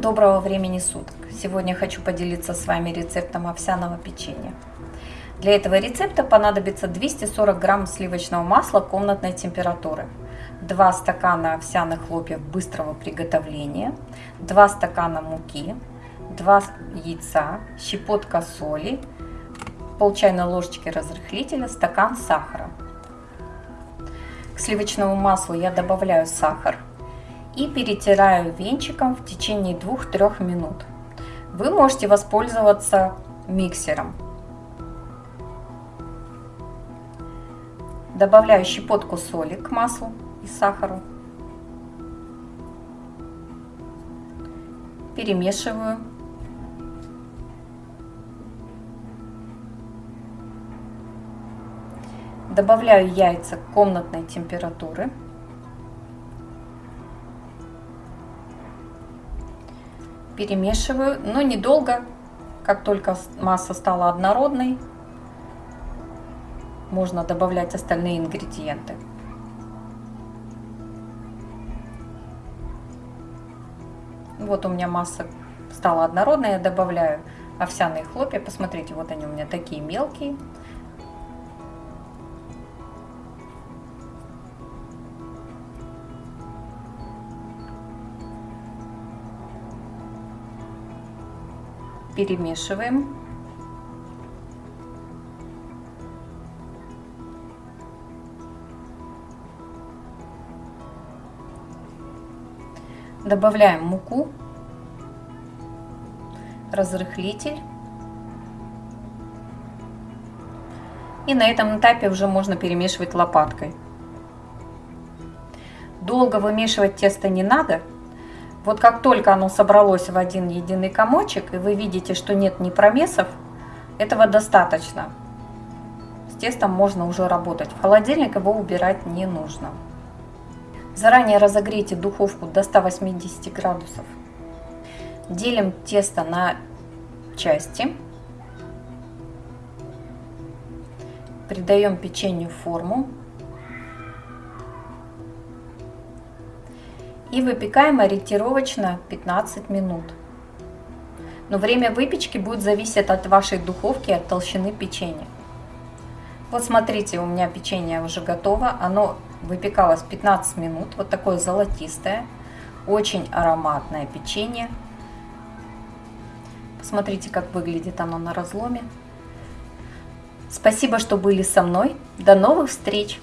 доброго времени суток! Сегодня хочу поделиться с вами рецептом овсяного печенья. Для этого рецепта понадобится 240 грамм сливочного масла комнатной температуры, 2 стакана овсяных хлопьев быстрого приготовления, 2 стакана муки, 2 яйца, щепотка соли, пол чайной ложечки разрыхлителя, стакан сахара. К сливочному маслу я добавляю сахар и перетираю венчиком в течение 2-3 минут. Вы можете воспользоваться миксером. Добавляю щепотку соли к маслу и сахару. Перемешиваю. Добавляю яйца комнатной температуры. Перемешиваю, но недолго, как только масса стала однородной, можно добавлять остальные ингредиенты. Вот у меня масса стала однородной, я добавляю овсяные хлопья. Посмотрите, вот они у меня такие мелкие. Перемешиваем. Добавляем муку, разрыхлитель. И на этом этапе уже можно перемешивать лопаткой. Долго вымешивать тесто не надо, вот как только оно собралось в один единый комочек, и вы видите, что нет ни промесов, этого достаточно. С тестом можно уже работать. В холодильник его убирать не нужно. Заранее разогрейте духовку до 180 градусов. Делим тесто на части. Придаем печенью форму. И выпекаем ориентировочно 15 минут. Но время выпечки будет зависеть от вашей духовки, от толщины печенья. Вот смотрите, у меня печенье уже готово. Оно выпекалось 15 минут. Вот такое золотистое, очень ароматное печенье. Посмотрите, как выглядит оно на разломе. Спасибо, что были со мной. До новых встреч!